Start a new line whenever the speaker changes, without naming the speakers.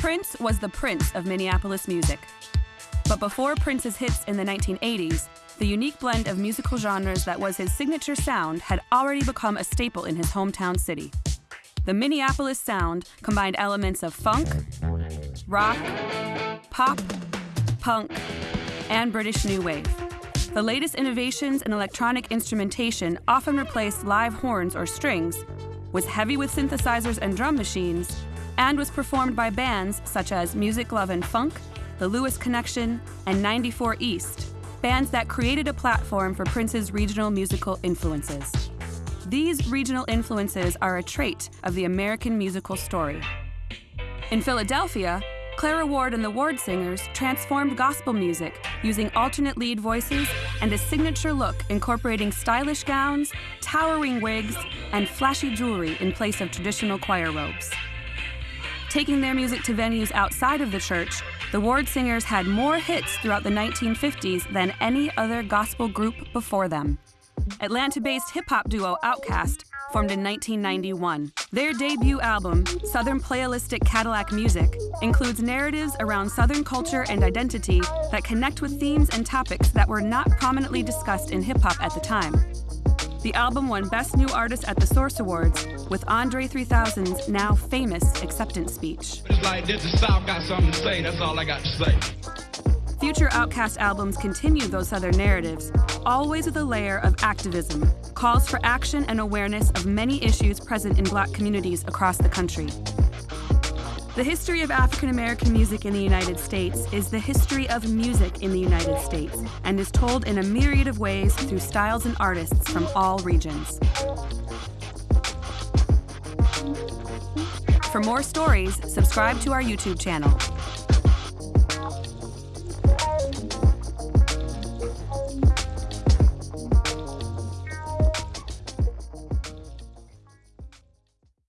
Prince was the prince of Minneapolis music. But before Prince's hits in the 1980s, the unique blend of musical genres that was his signature sound had already become a staple in his hometown city. The Minneapolis sound combined elements of funk, rock, pop, punk, and British New Wave. The latest innovations in electronic instrumentation often replaced live horns or strings, was heavy with synthesizers and drum machines, and was performed by bands such as Music Love and Funk, The Lewis Connection, and 94 East, bands that created a platform for Prince's regional musical influences. These regional influences are a trait of the American musical story. In Philadelphia, Clara Ward and the Ward Singers transformed gospel music using alternate lead voices and a signature look incorporating stylish gowns, towering wigs, and flashy jewelry in place of traditional choir robes. Taking their music to venues outside of the church, the Ward Singers had more hits throughout the 1950s than any other gospel group before them. Atlanta based hip hop duo Outkast formed in 1991. Their debut album, Southernplayalisticadillacmuzik, includes narratives around Southern culture and identity that connect with themes and topics that were not prominently discussed in hip hop at the time. The album won Best New Artist at the Source Awards with Andre 3000's now famous acceptance speech.
It's like this, the South got something to say, that's all I got to say.
Future Outkast albums continue those Southern narratives, always with a layer of activism, calls for action and awareness of many issues present in black communities across the country. The history of African American music in the United States is the history of music in the United States and is told in a myriad of ways through styles and artists from all regions. For more stories, subscribe to our YouTube channel.